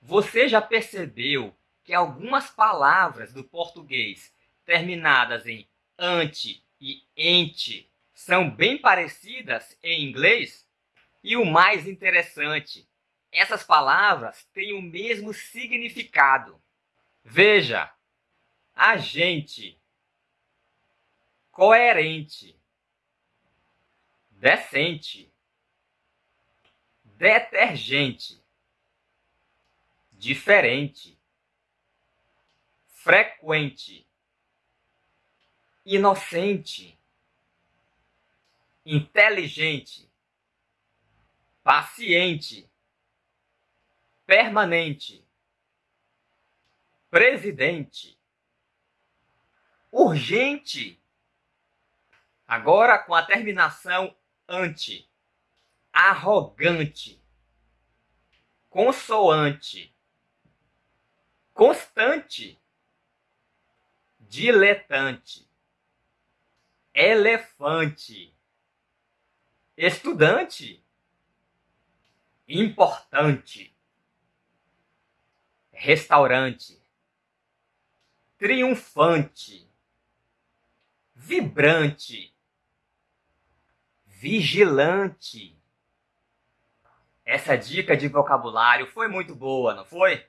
Você já percebeu que algumas palavras do português terminadas em ante e ente são bem parecidas em inglês? E o mais interessante, essas palavras têm o mesmo significado. Veja, agente, coerente, decente, detergente, diferente, frequente, inocente, inteligente, paciente, permanente, presidente, urgente. Agora com a terminação ante, arrogante, consoante, constante, diletante, elefante, estudante, importante, restaurante, triunfante, vibrante, vigilante. Essa dica de vocabulário foi muito boa, não foi?